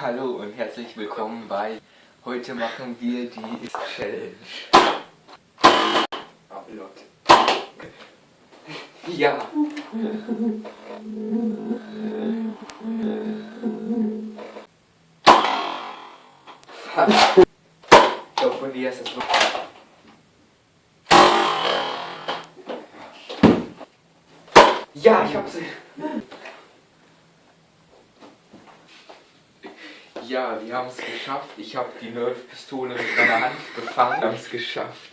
Hallo und herzlich willkommen bei Heute machen wir die Challenge. Upload. Ja. Glaube, von dir ist wirklich. Ja, ich hab sie. Ja, wir haben es geschafft. Ich habe die Nerf-Pistole mit meiner Hand gefangen. Wir haben es geschafft.